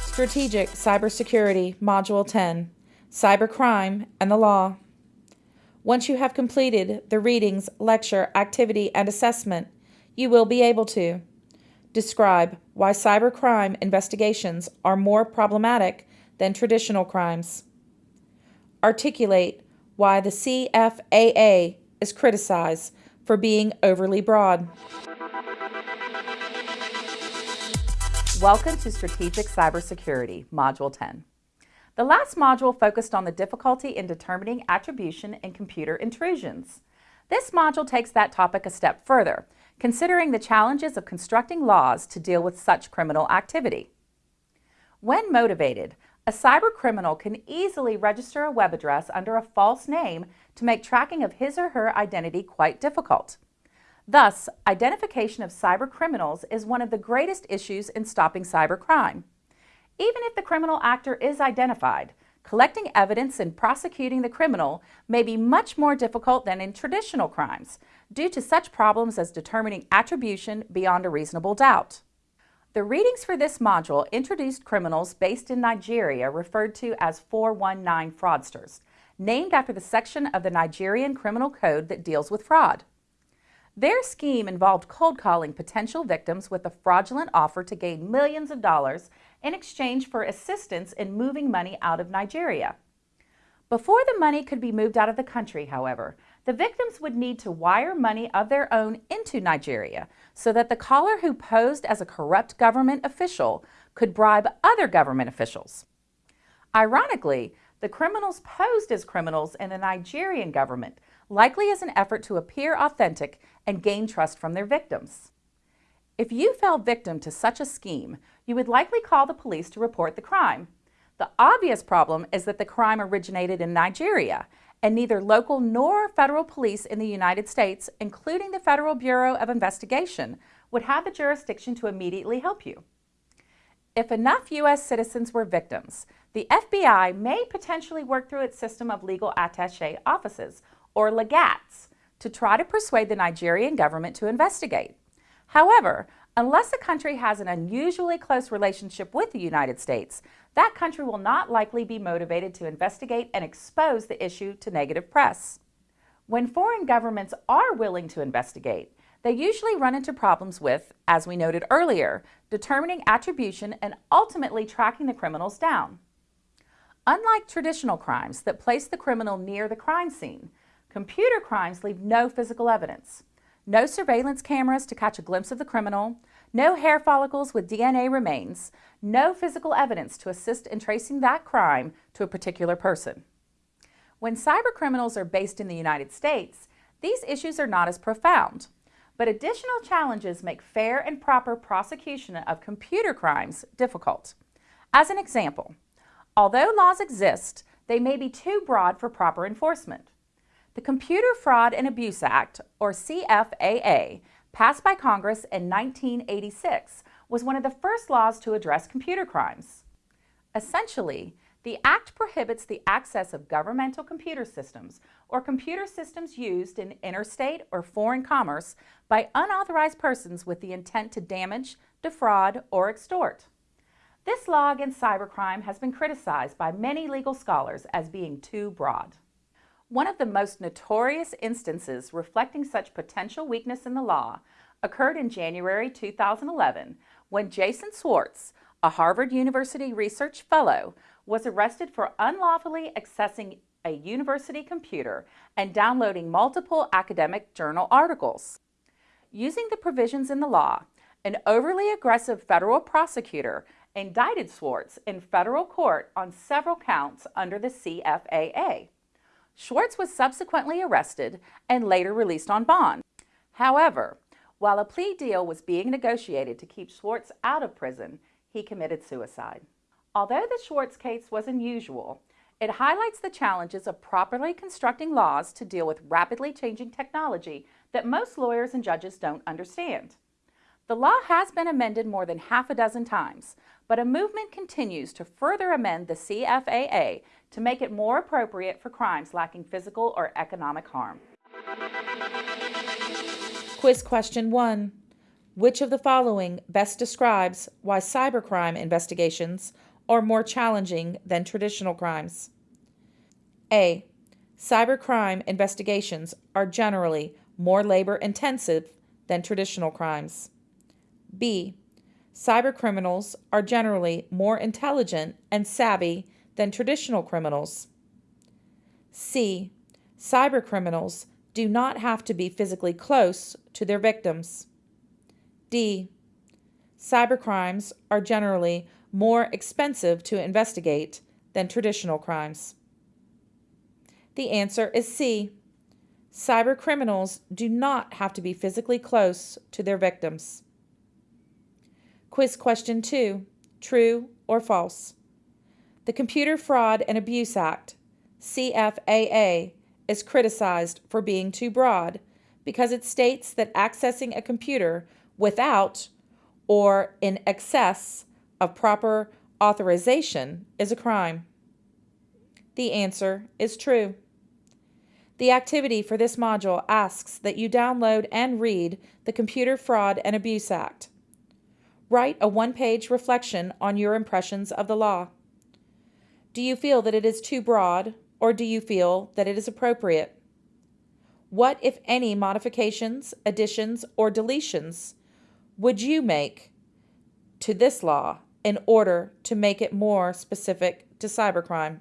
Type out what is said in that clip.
Strategic Cybersecurity Module 10 Cybercrime and the Law. Once you have completed the readings, lecture, activity, and assessment, you will be able to describe why cybercrime investigations are more problematic than traditional crimes, articulate why the CFAA is criticized for being overly broad. Welcome to Strategic Cybersecurity, Module 10. The last module focused on the difficulty in determining attribution in computer intrusions. This module takes that topic a step further, considering the challenges of constructing laws to deal with such criminal activity. When motivated, a cybercriminal can easily register a web address under a false name to make tracking of his or her identity quite difficult. Thus, identification of cybercriminals is one of the greatest issues in stopping cybercrime. Even if the criminal actor is identified, collecting evidence and prosecuting the criminal may be much more difficult than in traditional crimes due to such problems as determining attribution beyond a reasonable doubt. The readings for this module introduced criminals based in Nigeria referred to as 419 fraudsters, named after the section of the Nigerian Criminal Code that deals with fraud. Their scheme involved cold calling potential victims with a fraudulent offer to gain millions of dollars in exchange for assistance in moving money out of Nigeria. Before the money could be moved out of the country, however, the victims would need to wire money of their own into Nigeria so that the caller who posed as a corrupt government official could bribe other government officials. Ironically, the criminals posed as criminals in the Nigerian government, likely as an effort to appear authentic and gain trust from their victims. If you fell victim to such a scheme, you would likely call the police to report the crime. The obvious problem is that the crime originated in Nigeria, and neither local nor federal police in the United States, including the Federal Bureau of Investigation, would have the jurisdiction to immediately help you. If enough U.S. citizens were victims, the FBI may potentially work through its system of legal attaché offices, or legats, to try to persuade the Nigerian government to investigate. However, unless a country has an unusually close relationship with the United States, that country will not likely be motivated to investigate and expose the issue to negative press. When foreign governments are willing to investigate, they usually run into problems with, as we noted earlier, determining attribution and ultimately tracking the criminals down. Unlike traditional crimes that place the criminal near the crime scene, Computer crimes leave no physical evidence. No surveillance cameras to catch a glimpse of the criminal, no hair follicles with DNA remains, no physical evidence to assist in tracing that crime to a particular person. When cybercriminals are based in the United States, these issues are not as profound, but additional challenges make fair and proper prosecution of computer crimes difficult. As an example, although laws exist, they may be too broad for proper enforcement. The Computer Fraud and Abuse Act, or CFAA, passed by Congress in 1986, was one of the first laws to address computer crimes. Essentially, the Act prohibits the access of governmental computer systems or computer systems used in interstate or foreign commerce by unauthorized persons with the intent to damage, defraud, or extort. This law against cybercrime has been criticized by many legal scholars as being too broad. One of the most notorious instances reflecting such potential weakness in the law occurred in January 2011 when Jason Swartz, a Harvard University research fellow, was arrested for unlawfully accessing a university computer and downloading multiple academic journal articles. Using the provisions in the law, an overly aggressive federal prosecutor indicted Swartz in federal court on several counts under the CFAA. Swartz was subsequently arrested and later released on bond. However, while a plea deal was being negotiated to keep Swartz out of prison, he committed suicide. Although the Swartz case was unusual, it highlights the challenges of properly constructing laws to deal with rapidly changing technology that most lawyers and judges don't understand. The law has been amended more than half a dozen times, but a movement continues to further amend the CFAA to make it more appropriate for crimes lacking physical or economic harm. Quiz question 1. Which of the following best describes why cybercrime investigations are more challenging than traditional crimes? A. Cybercrime investigations are generally more labor intensive than traditional crimes. B. Cybercriminals are generally more intelligent and savvy than traditional criminals. C. Cybercriminals do not have to be physically close to their victims. D. Cybercrimes are generally more expensive to investigate than traditional crimes. The answer is C. Cybercriminals do not have to be physically close to their victims. Quiz question 2 True or false? The Computer Fraud and Abuse Act, CFAA, is criticized for being too broad because it states that accessing a computer without or in excess of proper authorization is a crime. The answer is true. The activity for this module asks that you download and read the Computer Fraud and Abuse Act. Write a one page reflection on your impressions of the law. Do you feel that it is too broad, or do you feel that it is appropriate? What, if any, modifications, additions, or deletions would you make to this law in order to make it more specific to cybercrime?